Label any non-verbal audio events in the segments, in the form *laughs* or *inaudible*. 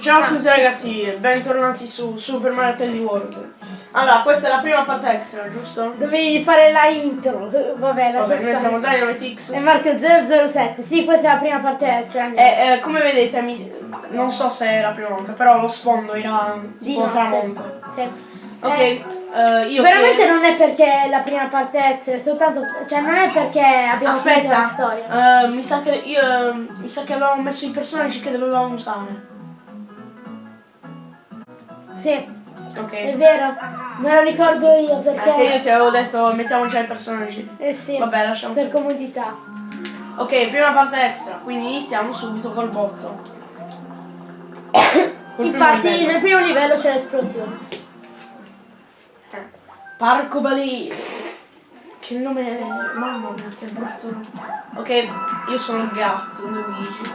Ciao a tutti ragazzi, bentornati su Super Mario 3D World. Allora, questa è la prima parte extra, giusto? Dovevi fare la intro. *laughs* Vabbè, la Vabbè, noi siamo Dynamitix. E Marco 007. Sì, questa è la prima parte extra. E eh, come vedete, mi- non so se è la prima volta, però lo sfondo era Di tipo tramonto. Sì. Ok, Eh, eh, io veramente che- non è perché è la prima parte extra, è soltanto. Cioè, non è perché abbiamo finito la Aspetta, storia. eh, mi sa che io eh, mi sa che avevamo messo i personaggi che dovevamo usare. Sì, è Ok. vero. Me lo ricordo io perché. Anche io ti avevo detto mettiamo già i personaggi. Eh sì. Vabbè, lasciamo. Per comodità. Ok, prima parte extra, quindi iniziamo subito col botto. Col primo Infatti, livello. nel primo livello c'è l'esplosione. Eh, Parco Balì. Che nome è? Mamma mia, che brutto. Ok, io sono il gatto, Luigi.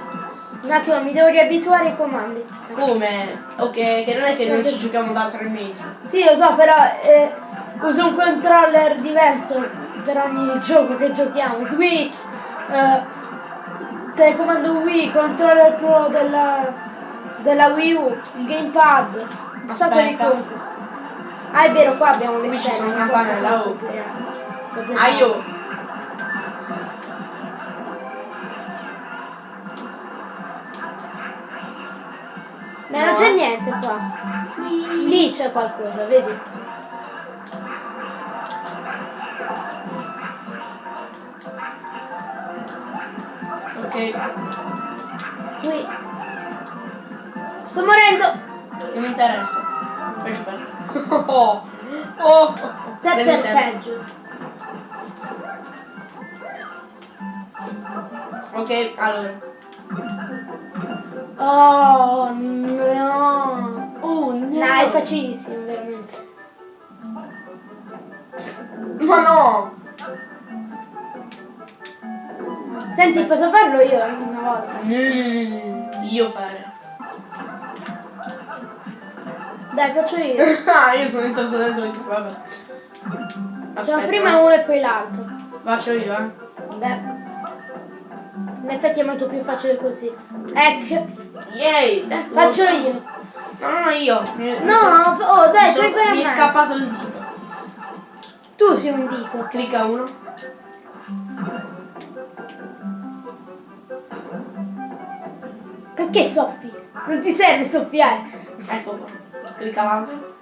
Un attimo, mi devo riabituare ai comandi. Come? Ok, che non è che noi ci giochiamo da tre mesi. Sì, lo so, però eh, uso un controller diverso per ogni *laughs* gioco che giochiamo. Switch, eh, telecomando Wii, controller pro della, della Wii U, il gamepad, un sacco di cose. Ah, è vero, qua abbiamo le Qui ci stelle. sono non campanelle, posso oh. Ah, io. Ma non c'è niente qua. Lì c'è qualcosa, vedi? Ok, Qui. Sto morendo! non mi interessa. Bello. *laughs* Oh, oh, Te per peggio. Ok, allora. Oh facilissimo, veramente. Ma no! Senti, posso farlo io anche una volta? Mm, io fare. Dai, faccio io. *laughs* ah, io sono entrato dentro e vabbè. Facciamo Aspetta, prima eh. uno e poi l'altro. Faccio io, eh. Beh. In effetti è molto più facile così. Ecco, Yay! faccio io. No, no, io. Mi- No, oh dai, puoi fare Mi è scappato il dito. Tu sei un dito. Clicca uno. Perché soffi? Non ti serve soffiare. Ecco qua. Clicca l'altro.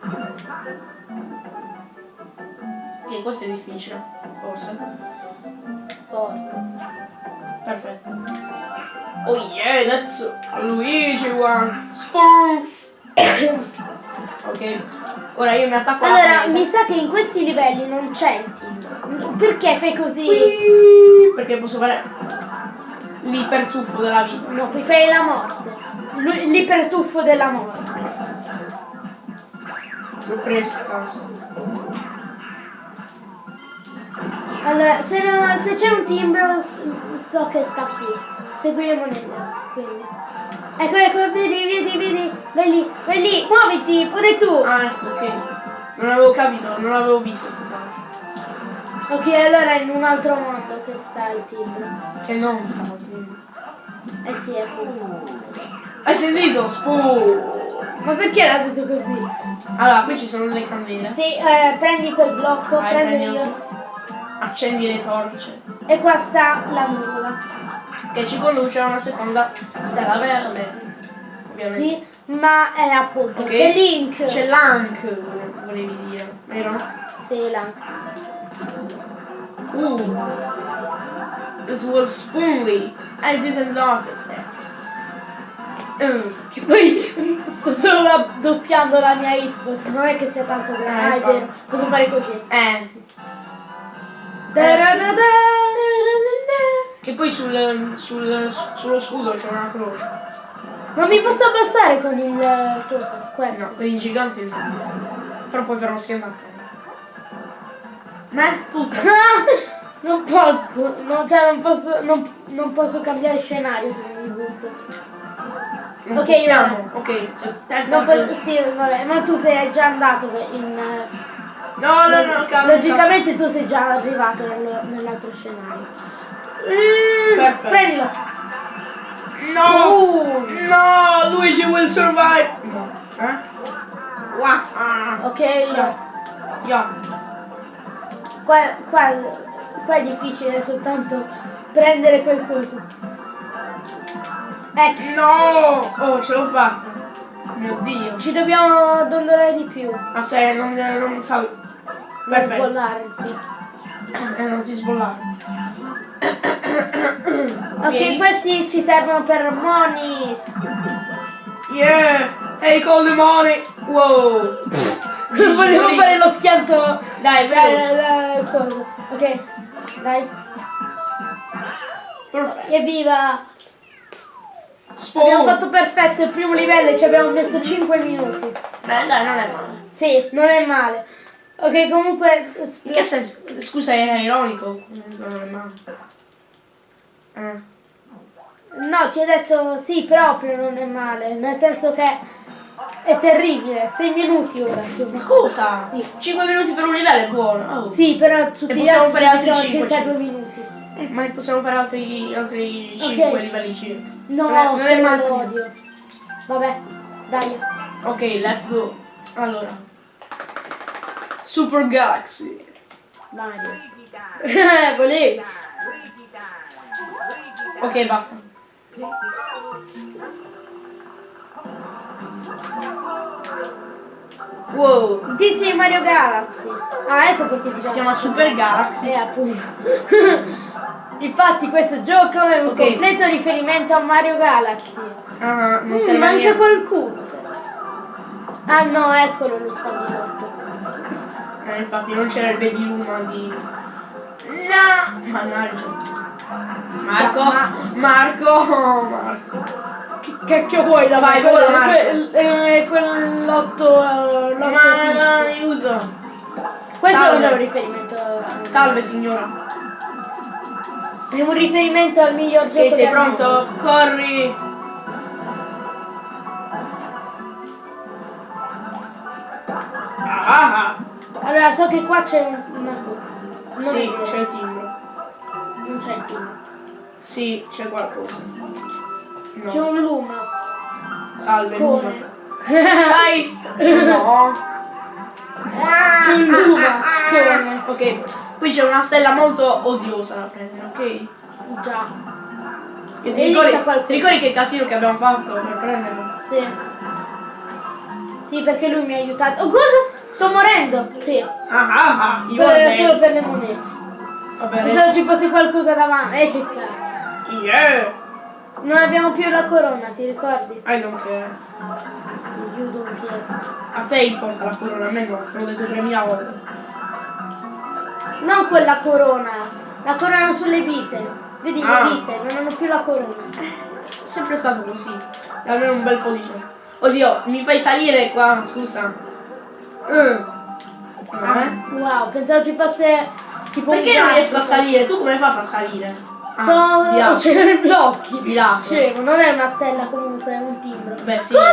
Ok, questo è difficile. Forse. Forza. Perfetto. Oh yeah, that's Luigi one. Spawn. *laughs* ok. Ora io mi attacco Allora, mi sa che in questi livelli non c'è il timbro. Perché fai così? Whee! Perché posso fare l'ipertuffo della vita. No, puoi fare la morte. L'ipertuffo della morte. L'ho preso, cazzo. Allora, se, no- se c'è un timbro, so che sta qui. Segui le monete. Quindi. Ecco, ecco, vedi, vedi, vedi. Vai lì, vai lì, muoviti, pure tu. Ah, ecco, ok. Non avevo capito, non avevo visto. Ok, allora è in un altro mondo che sta il timbro. Che non stavo qui. Eh sì, è così. Hai sentito? Spawn. Ma perché l'ha detto così? Allora, qui ci sono delle candele. Sì, eh, prendi quel blocco, Vai, prendo io. Accendi le torce. E qua sta la nuvola. Che ci conduce a una seconda stella verde. Ovviamente. Sì, ma è appunto. Ok. C'è Link. C'è l'ank, vole- volevi dire, vero? Sì, Link. Uh. It was spoonly. I didn't notice it. Uh. Che poi *laughs* sto solo da- doppiando la mia hitbox, non è che sia tanto grande. Eh, infatti. vero, posso fare così. Eh. Da-da-da-da. Che poi sul, sul, sullo scudo c'è una croce. Non mi posso abbassare con il eh, coso, questo. No, per i giganti no. Però poi verrò schiantato. Me? Tutto. *laughs* non posso, no, cioè non posso, non, non posso cambiare scenario se mi butto. Non Ok, possiamo. Ok, terza posso, sì, vabbè, ma tu sei già andato in... eh, No, no, no, calma. Logicamente tu sei già arrivato nel- nell'altro scenario. Mm. Prendilo. No! Uh. No, Luigi will survive! No. Eh? Wow. Ah. Ok, Yo. Yo. qua, qua, qua è difficile soltanto prendere quel coso. Ecco, No! Oh, ce l'ho fatta. Mio dio. ci dobbiamo dondolare di più. Ma se non, non sal... Per Perfetto. bollarti. Eh, non ti sbollare. Ok, questi ci servono per Monis. Yeah! Hey, call the money! Wow! *laughs* Volevo fare lo schianto. Dai, Dai, dai, cosa. Ok, dai. Perfetto. Evviva! Spawn. Abbiamo fatto perfetto il primo livello e ci abbiamo messo 5 minuti. Beh, dai, non è male. Sì, non è male. Ok, comunque. In che senso? Scusa, era ironico. Non è male. Eh. No, ti ho detto sì, proprio non è male. Nel senso che è terribile. 6 minuti ora, Ma insomma. cosa? Sì. 5 minuti per un livello è buono. Oh. Sì, però tutti E gli altri fare altri sono cinque, circa cinque. 2 minuti. Eh, ma ne possiamo fare altri, altri Ok. 5 livelli circa. No, non è, non è male. odio. Vabbè, dai. Ok, let's go. Allora. Super Galaxy. Mario. *laughs* Volevi. Ok, basta. Wow. Il tizio di Mario Galaxy. Ah, ecco perché si, Si chiama Super Galaxy. Eh, appunto. *laughs* Infatti questo gioco è un Ok. completo riferimento a Mario Galaxy. Ah, non Mm, manca niente. qualcuno. Ah no, eccolo lo spagnolotto. Eh, infatti non c'era il baby Luma di... No! Mannaggia. Marco! Ma- Marco! Marco! Che cacchio vuoi da Vai, me? vola, Quel- Marco. quel- eh, Quell'otto... eh, Ma tizio. aiuto! Questo Salve. è un riferimento. a- Salve signora! È un riferimento al miglior gioco Ok, sei pronto? Corri! Ah, ah, Allora, so che qua c'è un- una cosa. ah. Sì, c'è il timbro. Non c'è il team. Sì, c'è qualcosa. C'è No. un luma. Salve, Come? Luma. Dai! No! C'è un luma. *laughs* Come? Ok, qui c'è una stella molto odiosa da prendere, ok? Già. E E ti ricordi, c'è ti ricordi che casino che abbiamo fatto per prenderlo? Sì. Sì, perché lui mi ha aiutato. Oh, cosa? Sto morendo. Sì. Ah ah ah! Io Per- solo per le monete. Pensavo ci fosse qualcosa davanti. Eh, che cazzo. Yeah! Non abbiamo più la corona, ti ricordi? I don't care. Sì, you don't care. A te importa la corona, a me no, te l'ho detto 3000 volte. Non quella corona. La corona sulle vite. Vedi Ah. le vite, non hanno più la corona. È sempre stato così. E almeno un bel po' di tempo. Oddio, mi fai salire qua, scusa. Uh. No, eh? Wow, pensavo ci fosse tipo Perché non riesco a salire? Tu come hai fatto a salire? Ah, Sono... C'erano i blocchi. Di là. Scemo, non è una stella comunque, è un timbro. Beh sì. Cosa?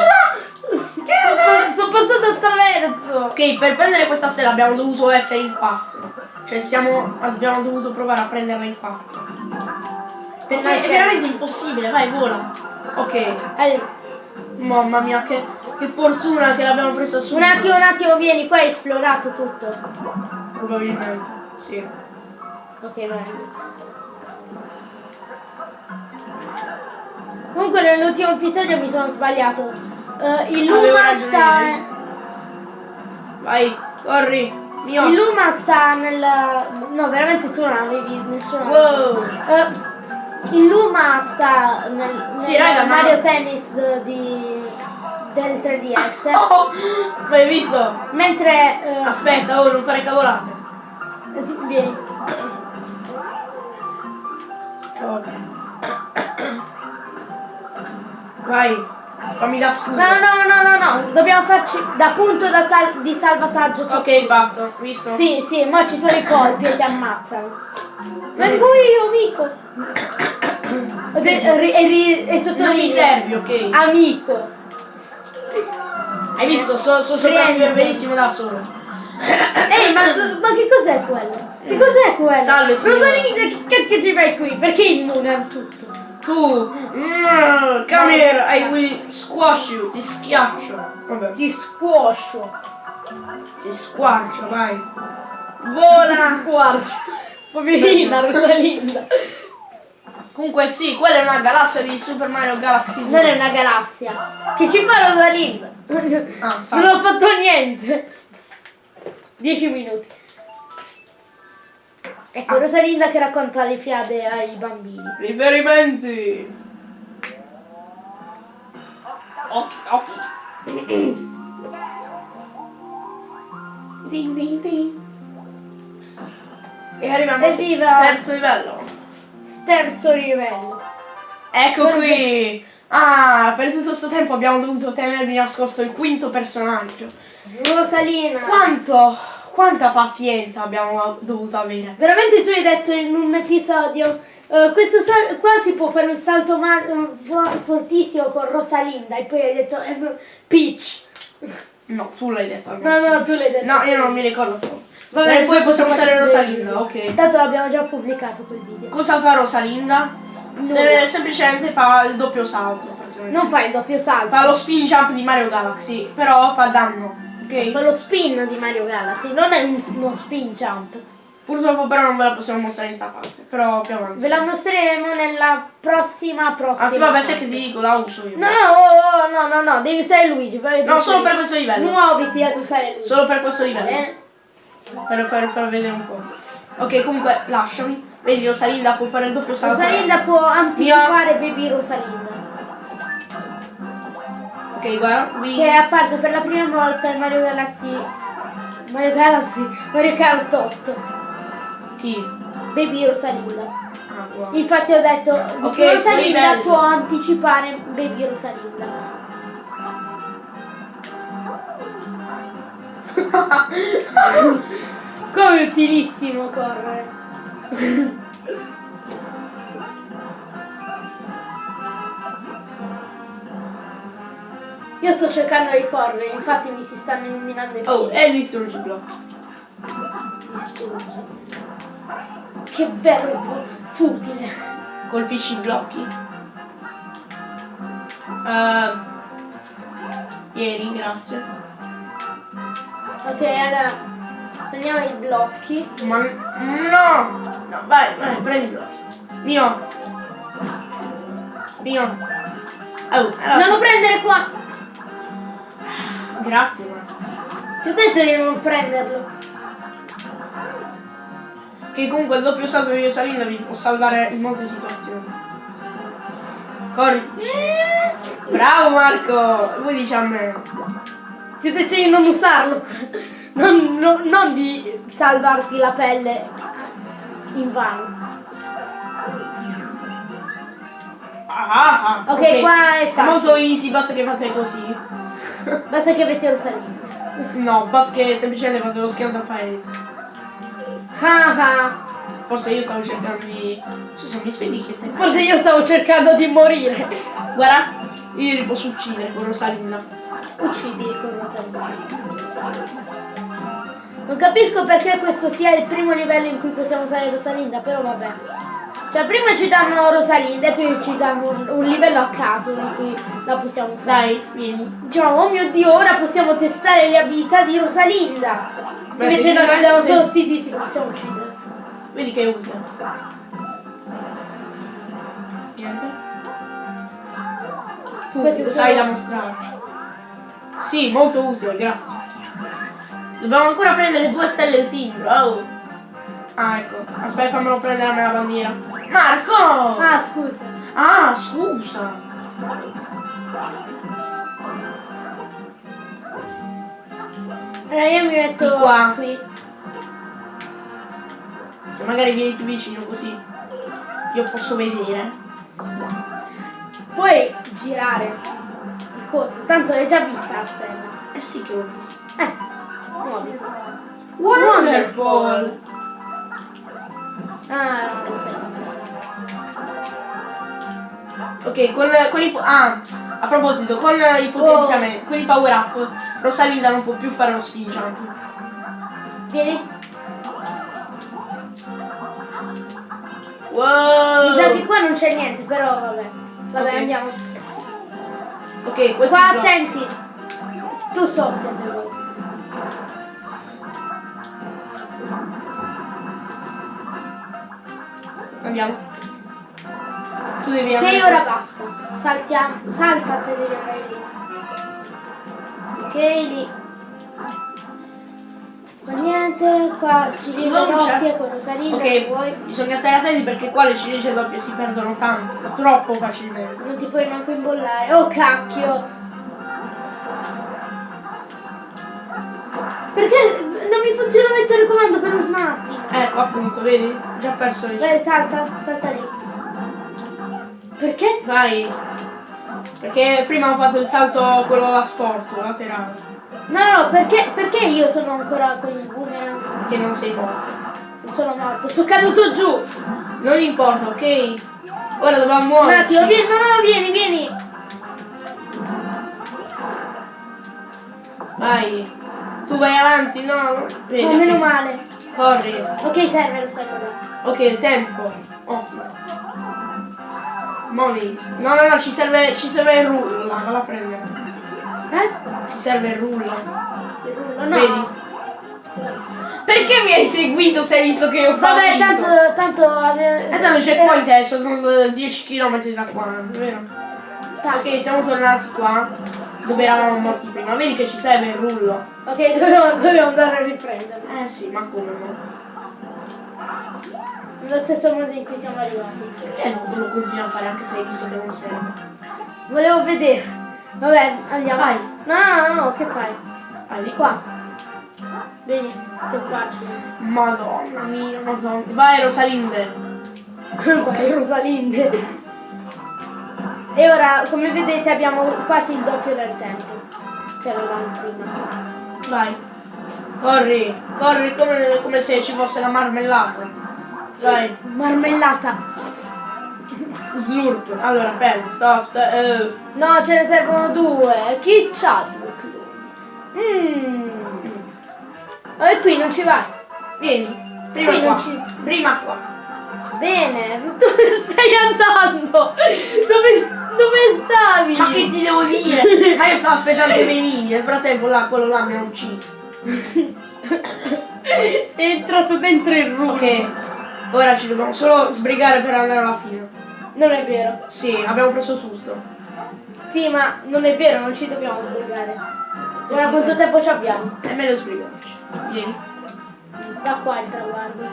Sono, sono passato attraverso. Ok, per prendere questa stella abbiamo dovuto essere in quattro. Cioè siamo. abbiamo dovuto provare a prenderla in quattro. Perché Ok. è veramente impossibile, vai, vola. Ok. Eh, Mamma mia, che, che fortuna che l'abbiamo presa su. un attimo, un attimo, vieni, qua è esplorato tutto. Probabilmente, sì. Ok, vai. Comunque nell'ultimo episodio mi sono sbagliato. Eh, il Luma sta. Vai, corri. Mio. Il Luma sta nel. No, veramente tu non avevi nessuno. Wow. Eh, il Luma sta nel, Sì, nel raga, ma- Mario Tennis di, del 3DS. *laughs* Oh, ma hai visto? Mentre. eh, Aspetta, oh, non fare cavolate. Vieni. Ok. Vai, fammi da scudo. No, no, no, no, no, dobbiamo farci da punto da sal- di salvataggio. Ok, fatto, visto? Sì, sì, ma ci sono i colpi e ti ammazzano. Vengo io, amico. E, e, sottolineo. Non mi servi, ok? Amico. Hai visto? So, so sopravvivere benissimo da solo. Ehi, ma, ma che cos'è quello? Che cos'è quello? Salve, signora. Rosalinda, che cacchio ci fai qui? Perché immune a tutto? Tu, mm, come here, I will squash you, ti schiaccio. Vabbè, Ti squoscio. ti squarcio, vai. Ti Vola! squarcio. Poverina Rosalinda. Comunque sì, quella è una galassia di Super Mario Galaxy 2. Non è una galassia. Che ci fa Rosalinda? Ah. Non ho fatto niente. 10 minuti. Ecco, Rosalinda che racconta le fiabe ai bambini. Riferimenti! Occhi, occhi. Ding, ding, ding. E arriviamo Eh sì, al terzo livello. Terzo livello. Ecco Guarda- qui! Ah, per tutto questo tempo abbiamo dovuto tenervi nascosto il quinto personaggio. Rosalina. Quanto, quanta pazienza abbiamo dovuto avere. Veramente tu hai detto in un episodio, eh, questo qua si può fare un salto fo- fortissimo con Rosalinda e poi hai detto eh, Peach. No, tu l'hai detto No, no, tu l'hai detto. No, io non mi ricordo più. Vabbè, e poi possiamo usare Rosalinda, ok. Tanto l'abbiamo già pubblicato quel video. Cosa fa Rosalinda? Se- semplicemente fa il doppio salto. Non fai il doppio salto. Fa lo spin jump di Mario Galaxy, però fa danno. Fa Ok? lo spin di Mario Galaxy, non è un- uno spin jump. Purtroppo però non ve la possiamo mostrare in sta parte. Però più avanti. Ve la mostreremo nella prossima prossima. Anzi vabbè, parte. sai che ti dico, la uso io. No, oh, oh, no, no, no, devi usare Luigi. No, solo per questo livello. Muoviti ad usare Luigi. Solo per questo livello. Bene? Per far, far vedere un po'. Ok, comunque lasciami. Vedi, Rosalinda può fare il doppio salto. Rosalinda può anticipare Baby Rosalinda. Ok, guarda. vi- Che è apparsa per la prima volta in Mario Galaxy. Mario Galaxy, Mario Kart 8. Chi? Baby Rosalinda. Ah, wow. Infatti ho detto Ok, che Rosalinda può anticipare Baby Rosalinda. *laughs* Come utilissimo *laughs* Io sto cercando di correre, infatti mi si stanno illuminando i Oh, piedi. e distruggi blocchi. Distruggi. Che bello futile. Colpisci i blocchi. Uh, ieri, grazie. Ok, allora prendiamo i blocchi. Ma no! No, vai, vai, prendi i blocchi. Mio. Mio. Oh, allora, Non lo prendere qua! Grazie, ma. Ti ho detto di non prenderlo. Che comunque il doppio salto di Rosalinda vi può salvare in molte situazioni. Corri. Bravo Marco! Voi dici a me. Ti ho detto di non usarlo. Non, non- non di salvarti la pelle in vano. Ah, ah, Ok, qua è facile. molto easy, basta che fate così. *laughs* Basta che avete Rosalinda. No, basta che semplicemente fate lo schianto al paese. Ah ah. Forse io stavo cercando di. Scusa, mi spieghi che stai Forse io stavo cercando di morire. Guarda, io li posso uccidere con Rosalinda. Uccidi con Rosalinda. Non capisco perché questo sia il primo livello in cui possiamo usare Rosalinda, però vabbè. Cioè prima ci danno Rosalinda e poi ci danno un, un livello a caso in cui la possiamo usare. Dai, vieni. Diciamo, oh mio dio, ora possiamo testare le abilità di Rosalinda. Beh, Invece no, ci diamo vedi- solo sti tizi che possiamo uccidere. Vedi che è utile. Niente. Tu Questo lo sai solo- da mostrarci. Sì, molto utile, grazie. Dobbiamo ancora prendere due stelle del timbro. Oh. Ah, ecco. Aspetta, fammelo prendere a me la bandiera. Marco! Ah, scusa. Ah, scusa. Allora io mi metto Di qua. qui. Se magari vieni più vicino così io posso vedere. Puoi girare il coso. Tanto l'hai già vista la stella. Eh sì che l'ho visto. Eh, muoviti. Wonderful! Ah. Ok, con, con i... Ah, a proposito, con i potenziamenti, con i power up, Rosalinda non può più fare lo spin jump. Vieni. Wow. Mi sa che qua non c'è niente, però vabbè. Vabbè, Ok. andiamo. Ok, questo Qua attenti. Tu soffia se vuoi. Andiamo. Tu devi Ok, andare. ora basta. Saltiamo. Salta se devi andare lì. Ok, lì. Qua niente, qua ciliegie doppie con Rosalinda Ok, vuoi. bisogna stare attenti perché qua le ciliegie doppie si perdono tanto, troppo facilmente. Non ti puoi manco imbollare. Oh cacchio! Perché non mi funziona mettere il comando per lo smarting? Ecco appunto, vedi? Già perso le Vai, salta, salta lì. Perché? Vai. Perché prima ho fatto il salto quello là storto, laterale. No, no, perché, perché io sono ancora con il boomerang? Che non sei morto. Non sono morto, sono caduto giù. Non importa, ok? Ora dobbiamo Un muoverci. attimo, vieni, no, no, vieni, vieni. Vai. Tu vai avanti, no? Oh, ok. meno male. Corri. Ok, serve lo salto. Ok, tempo. Ottimo. Money. No, no, no, ci serve, ci serve il rullo valla a prendere. Eh? Ci serve il rullo. Il rullo, no. Vedi? Perché mi hai seguito se hai visto che ho fatto? Vabbè, tanto, tanto... E tanto c'è point adesso, sono 10 km da qua, vero? Tanto. Ok, siamo tornati qua, dove eravamo morti prima. Vedi che ci serve il rullo. Ok, *laughs* dobbiamo, dobbiamo andare a riprenderlo. Eh sì, ma come no? Nello stesso modo in cui siamo arrivati. Perché non lo continui a fare anche se hai visto che non serve? Volevo vedere. Vabbè, andiamo. Vai. No, no, no, no, che fai? Vai di Qua. Vedi, che facile. Madonna mia, madonna. Vai Rosalinde. *laughs* Vai, Rosalinde. E ora, come vedete, abbiamo quasi il doppio del tempo che avevamo prima. Vai. Corri, corri come, come se ci fosse la marmellata. Vai. Marmellata. Slurp. Allora, fermo, stop, stop. eh. No, ce ne servono due. Chi c'ha due? Mmm. E qui non ci vai. Vieni. Prima Qui qua. ci- Prima qua. Bene. *laughs* Dove stai andando? Dove, dove stavi? Ma che ti devo dire? Ma io stavo aspettando i menini, nel frattempo là, quello là mi ha ucciso. Sei entrato dentro il rullo. Ok, ora ci dobbiamo solo sbrigare per andare alla fine. Non è vero. Sì, abbiamo preso tutto. Sì, ma non è vero, non ci dobbiamo sbrigare. Ora quanto tempo ci abbiamo? È meglio sbrigarci. Vieni. Sta qua il traguardo.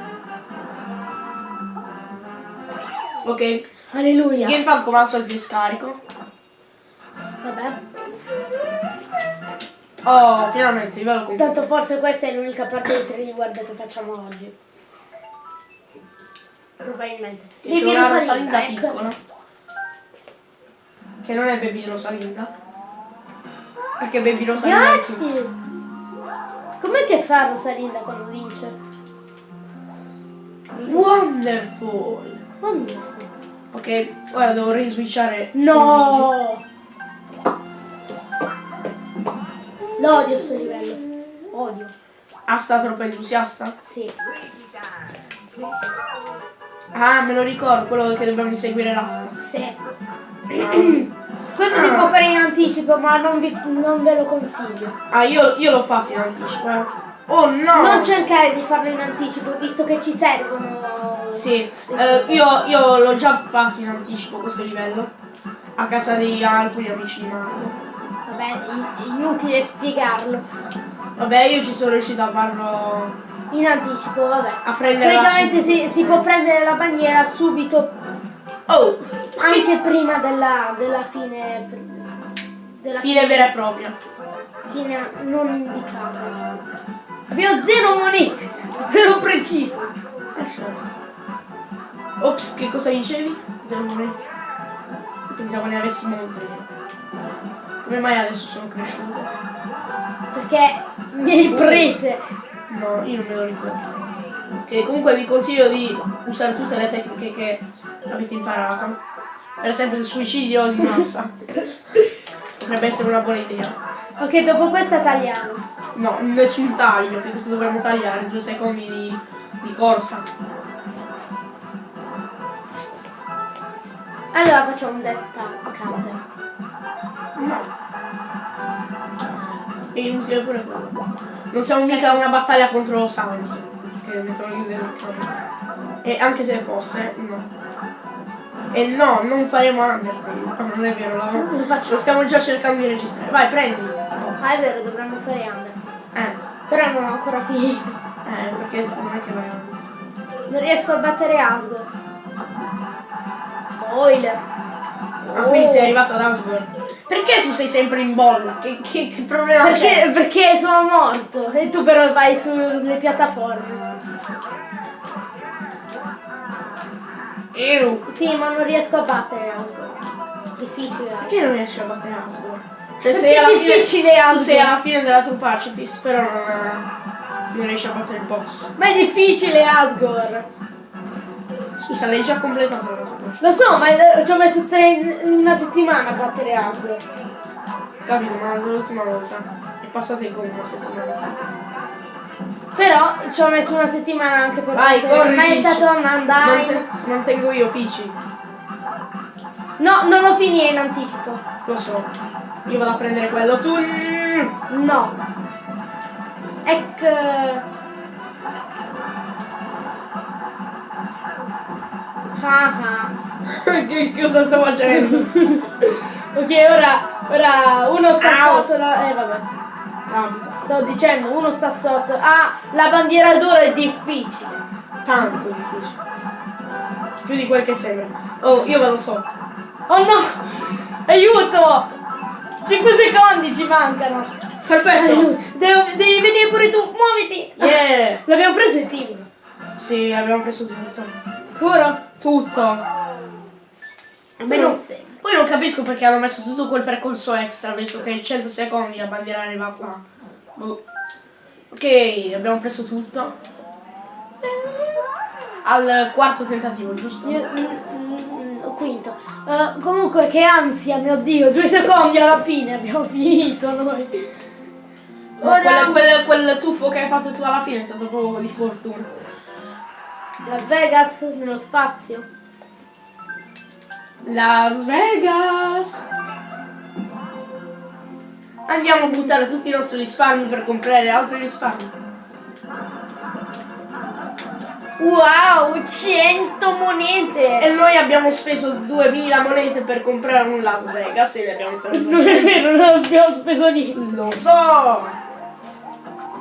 Ok. Alleluia. Gamepad come al solito scarico. Vabbè. Oh, finalmente, livello completo. Tanto forse questa è l'unica parte di 3D World che facciamo oggi. Probabilmente. Che una Rosalinda, Rosalinda ecco. piccola. Che non è Baby Rosalinda. Perché Baby Rosalinda è più- Grazie! Com'è che fa Rosalinda quando vince? Wonderful. Wonderful. Ok, ora devo riswitchare. No! L'odio sto livello. Odio. Ah, sta troppo entusiasta? Sì. Ah, me lo ricordo, quello che dobbiamo inseguire l'asta. Sì. Questo si può fare in anticipo, ma non, vi- non ve lo consiglio. Ah, io, io l'ho fatto in anticipo, eh. Oh no! Non cercare di farlo in anticipo, visto che ci servono. Sì, eh, io, io l'ho già fatto in anticipo questo livello. A casa di alcuni amici di Marco. Vabbè, è inutile spiegarlo. Vabbè, io ci sono riuscito a farlo. In anticipo, vabbè. a prendere la Praticamente si, si può prendere la bandiera subito, Oh! anche prima della, della fine. Della Fine vera e propria. fine non indicata. Abbiamo zero monete, zero preciso. Eh. Ops, che cosa dicevi? Zero monete. Pensavo ne avessimo molte. Come mai adesso sono cresciuto? Perché mi hai prese. No, io non me lo ricordo. Ok, comunque vi consiglio di usare tutte le tecniche che avete imparato. Per esempio il suicidio di massa. Potrebbe essere una buona idea. Ok, dopo questa tagliamo. No, nessun taglio, che questo dovremmo tagliare, due secondi di, di corsa. Allora facciamo un detta counter. No. È inutile pure quello. Non siamo mica una battaglia contro Sans. Che il campo. E anche se fosse, no. E no, non faremo Undertale. No, non è vero, Lo lo, lo stiamo già cercando di registrare. Vai, prendi. Ah, è vero, dovremmo fare under. Eh, Però non ho ancora finito. eh, perché non è che vai avanti. Non riesco a battere Asgore. Spoiler. Ah, quindi sei arrivato ad Asgore. Perché tu sei sempre in bolla? Che, che, che problema Perché, c'è? perché sono morto e tu però vai sulle piattaforme. Ew. Sì, ma non riesco a battere Asgore. Difficile. Asgore. Perché non riesci a battere Asgore? Cioè Perché sei è alla fine. sei alla fine della tua pacifist, però non, non riesci a battere il boss. Ma è difficile Asgore. Scusa, l'hai già completato la pacifist. Lo so, ma eh, ci ho messo tre, una settimana a battere Asgore. Capito, ma l'ultima volta è passata in una settimana. Però ci ho messo una settimana anche per Vai, battere corri, Metaton, Peach. Undyne. Mante- mantengo io Pici, No, non lo finì in anticipo. lo so. Io vado a prendere quello. Tu. No. Ecco. *laughs* che cosa sto facendo? *laughs* Ok, ora, ora uno sta Au. sotto la... Eh vabbè, Capita. stavo dicendo, uno sta sotto. Ah, la bandiera d'oro è difficile. Tanto difficile. Più di quel che sembra. Oh, io vado sotto. Oh no! Aiuto! 5 secondi ci mancano. Perfetto. Devo- devi venire pure tu, muoviti! Yeah. *laughs* L'abbiamo preso il tigre. Sì, abbiamo preso tutto. Sicuro? Tutto. Me non. Poi non capisco perché hanno messo tutto quel percorso extra, visto che in 100 secondi la bandiera arriva qua. Boh. Ok, abbiamo preso tutto. Al quarto tentativo, giusto? Io, mm, mm, mm, quinto. Eh, comunque che ansia, mio dio, due secondi alla fine abbiamo *laughs* finito noi. Ora quel, quel, quel tuffo che hai fatto tu alla fine è stato proprio di fortuna. Las Vegas nello spazio. Las Vegas! Andiamo a buttare tutti i nostri risparmi per comprare altri risparmi. Wow, 100 monete! E noi abbiamo speso 2000 monete per comprare un Las Vegas e ne abbiamo preso *laughs* Non è vero, non abbiamo speso niente. Lo so!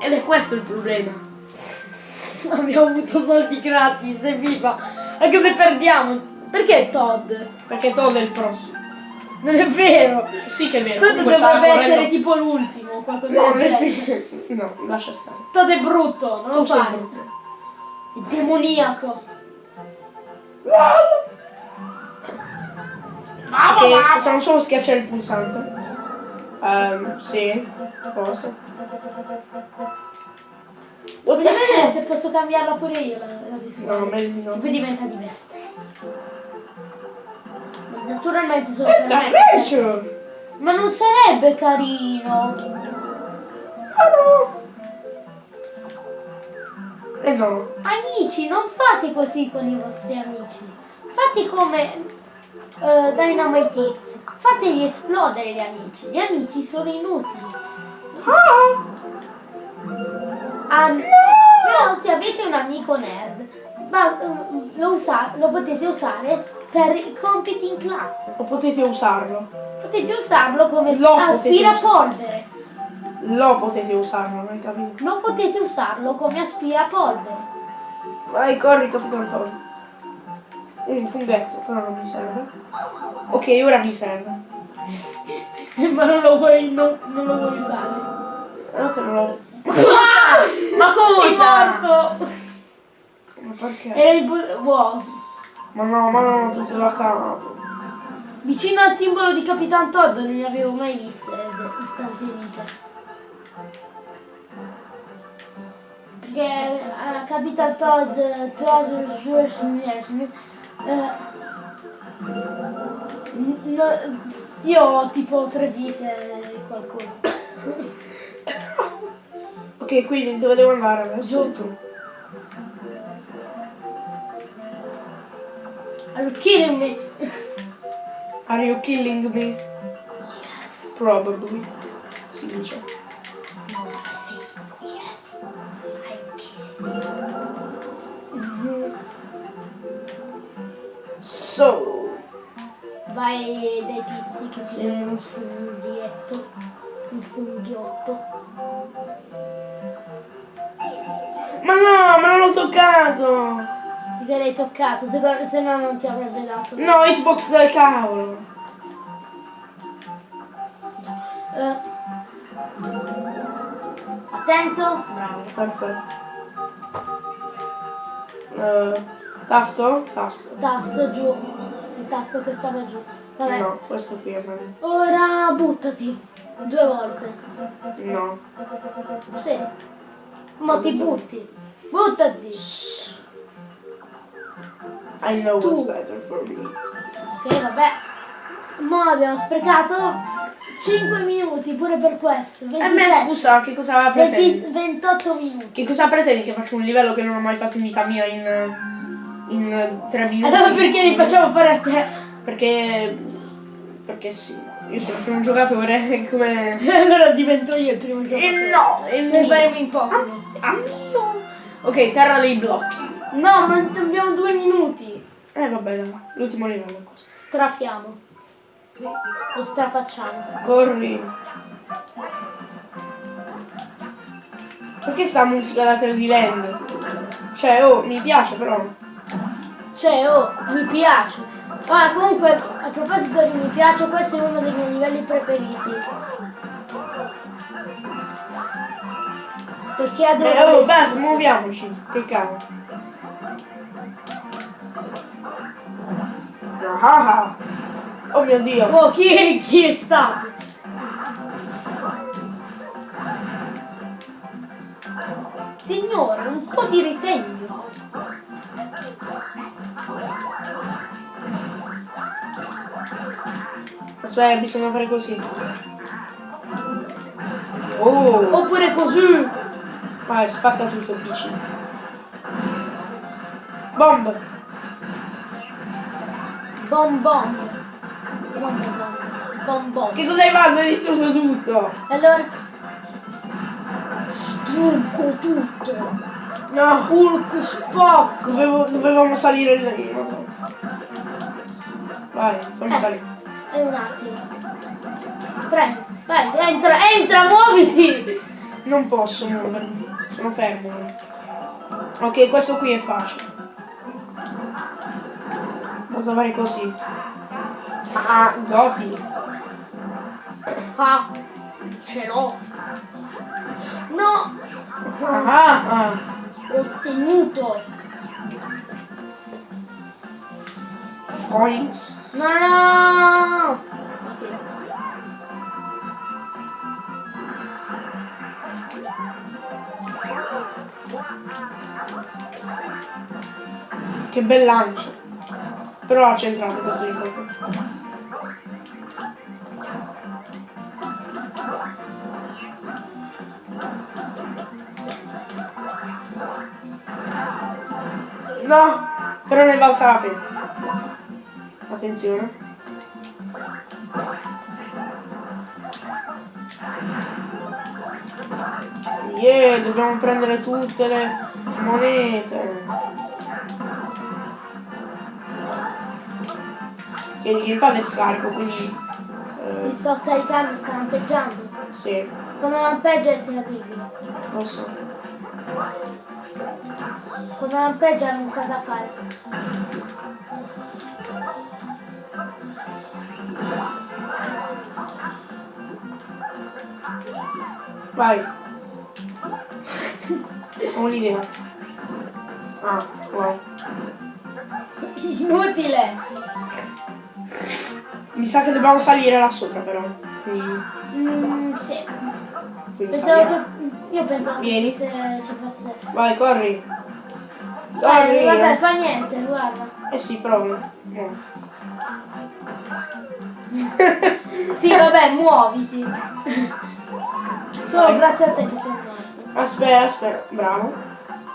Ed è questo il problema. *laughs* Abbiamo avuto soldi gratis, evviva! Anche se perdiamo. Perché Todd? Perché Todd è il prossimo. Non è vero! Sì che è vero. Todd dovrebbe correndo- essere tipo l'ultimo, qualcosa No, del genere. *laughs* No, lascia stare. Todd è brutto, non lo brutto. È demoniaco. Ok, possiamo solo schiacciare il pulsante. Ehm, sì, forse. Voglio vedere se posso cambiarla pure io la, la visuale. No, meglio di no. Poi diventa divertente. Naturalmente sono It's per a me. Ma non sarebbe carino. Ah no! Eh no. Amici, non fate così con i vostri amici. Fate come eh, Dynamite Hits. Fategli esplodere gli amici. Gli amici sono inutili. Ah! Ah, Però se avete un amico nerd, ma, eh, lo, usa- lo potete usare per i compiti in classe. O potete usarlo. Potete usarlo come Lo aspirapolvere. Lo potete usarlo, non hai capito? Non potete usarlo come aspirapolvere. Vai, corri, capitano Todd. Un funghetto, però non mi serve. Ok, ora mi serve. *laughs* ma non lo vuoi, non, non lo vuoi usare. No che non lo... Ma cosa? Sei morto! Ma perché? Era il bu- wow. Ma no, ma non tutto da capo. Vicino al simbolo di Capitan Todd non ne avevo mai viste in tante vite. Perché eh, Capitan Todd, eh, Treasure Source Management, eh, n- no- io ho tipo tre vite e qualcosa. *laughs* Ok, quindi dove devo andare adesso? Giù. Allora, killing me. Are you killing me? Yes. Probably. Si dice. No, I say yes. I'm you. So. Vai dai tizi che Sì. un funghietto. Un funghiotto. Ma no, ma non l'ho toccato! Che l'hai toccato, se, se no non ti avrebbe dato. No, hitbox del cavolo! Eh. Attento. Bravo, perfetto. Eh, tasto? Tasto. Tasto giù. Il tasto che stava giù. Vabbè. No, questo qui è meglio. Ora buttati. Due volte. No. Sì. Mo ti butti. Buttati. I know what's better for me. Ok, vabbè. Mo abbiamo sprecato 5 minuti pure per questo. E me 27. scusa, che cosa 20 pretendi? 28 minuti. Che cosa pretendi che faccio un livello che non ho mai fatto in vita mia in, in 3 minuti? Allora perché li facciamo fare a te? Perché... Perché sì. Io sono il primo giocatore *laughs* come... *laughs* allora divento io il primo giocatore. E no! E Ne mio. faremo in Pokémon. Ah, mio! Ok, terra dei blocchi. No, ma abbiamo due minuti. Eh vabbè, dai, l'ultimo livello. Strafiamo. Lo strafacciamo. Corri. Perché sta musica da 3D Land? Cioè, oh, mi piace però. Cioè, oh, mi piace. Ah, comunque, proposito di mi piace, questo è uno dei miei livelli preferiti. Perché adoro Eh, oh, basta, muoviamoci. Che cavolo. Ah, ah. Oh mio dio. Oh, chi è, chi è stato? Signore, un po' di ritegno. Aspetta, bisogna fare così. Oh, Oppure così. vai, spacca tutto, PC. Bomb. Bom bom. Bom bom bom. Bom bom. Che cosa hai fatto? Hai distrutto tutto. Allora. Strucco tutto. No, Hulk spocco. dovevo, dovevamo salire lì. Vai, fammi Eh. salire. E un attimo. Prego. Vai, entra, entra, muoviti. Non posso muovermi, sono fermo. Ok, questo qui è facile. Basta fare così. Ah, Goti. Ah, ce l'ho. No, Ah, ah. ho ottenuto. Coins. No, no. Che bel lancio. Però ha centrato ricordo. No, però ne pena. Attenzione. Yeah, dobbiamo prendere tutte le monete. E il gamepad è scarico, quindi... Si Eh, sto caricando, sta lampeggiando. sì, Quando lampeggia è negativo. lo so. Quando lampeggia non sa da fare. Vai. Ho un'idea. Ah, wow. Inutile. Mi sa che dobbiamo salire là sopra però. Quindi, Mm, sì. quindi Pensavo che. Io pensavo Vieni. che se ci fosse. Vai, corri. Eh, Corri. vabbè, eh. fa niente, guarda. Eh sì, provi. No. Sì, vabbè, muoviti. *laughs* Solo grazie a te che sono morto. Aspetta, aspetta, bravo.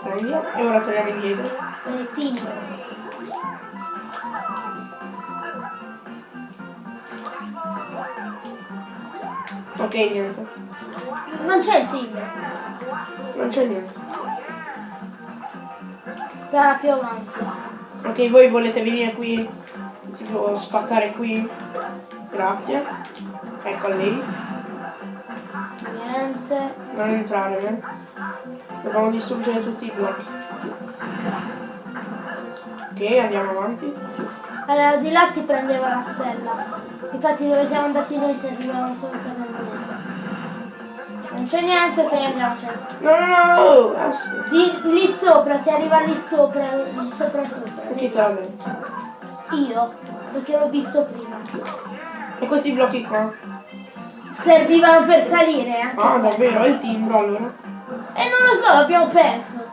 Prendi e ora torniamo indietro. Benettino. Ok, niente. Non c'è il timbro. Non c'è niente. Sarà più avanti. Ok, voi volete venire qui? Si può spaccare qui? Grazie. Ecco lì. Niente. Non entrare, eh. Dobbiamo distruggere tutti i blocchi. Ok, andiamo avanti. Allora, di là si prendeva la stella. Infatti dove siamo andati noi servivano solo per il niente. Non c'è niente, ok andiamocene. No, no, no! Aspetta. Di, lì sopra, si arriva lì sopra, lì sopra sopra. Chi te l'ha detto? Io, perché l'ho visto prima. E questi blocchi qua? Servivano per salire anche. Ah, quelli. davvero? È il timbro allora? E non lo so, abbiamo perso.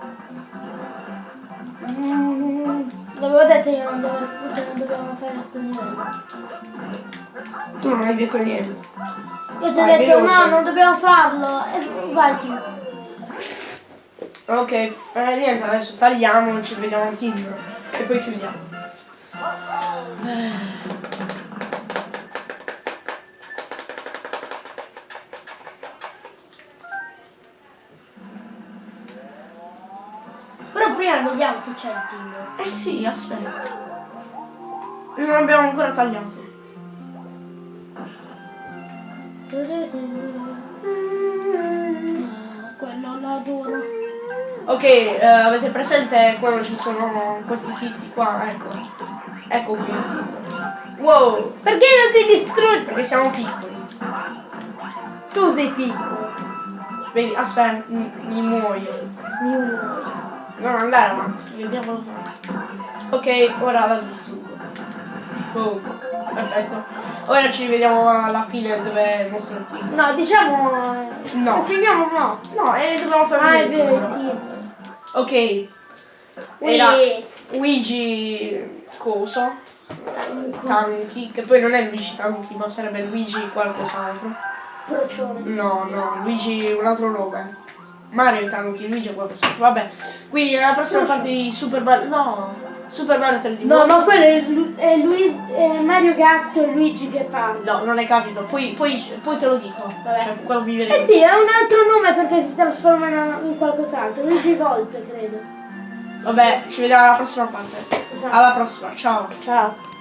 Mm, L'avevo detto che non, dovevo, che non dovevamo fare sto livello. Tu non hai detto niente. Io ti ho Vai, detto veloce. no, non dobbiamo farlo. E vai tu. Ok, eh, niente, adesso tagliamo, ci vediamo al timbro. E poi chiudiamo. Vediamo se c'è il timbro. Eh sì, aspetta. Non abbiamo ancora tagliato. Ah, quello l'adoro. Ok, eh, avete presente quando ci sono questi tizi qua? Ecco. Ecco qui. Wow, Perché non si distrugge? perché siamo piccoli. Tu sei piccolo. Vedi, aspetta, mi, mi muoio. Mi muoio. Non andare avanti, vediamo. Ok, ora la distruggo. Oh, perfetto. Ora ci vediamo alla fine dove è il nostro timbro. No, diciamo... No. Finiamo no. No, e dobbiamo fare Ah, è vero, timbro. Ok. Era Ui. Luigi Coso. Tanchi, che poi non è Luigi Tanchi, ma sarebbe Luigi qualcos'altro. Procione. No, no, Luigi un altro nome. Mario Tanchi, Luigi è qualcos'altro. Vabbè. Quindi nella prossima parte di Super Mario. No! Super Mario 3D. No, no, quello è, Lu- è, Lui- è Mario Gatto e Luigi che parla. No, non hai capito. Poi, poi, poi te lo dico. Vabbè. Cioè, mi viene. Eh sì, è un altro nome perché si trasforma in, in qualcos'altro. Luigi Volpe, credo. Vabbè, ci vediamo alla prossima parte. Ciao. Alla prossima, ciao. Ciao.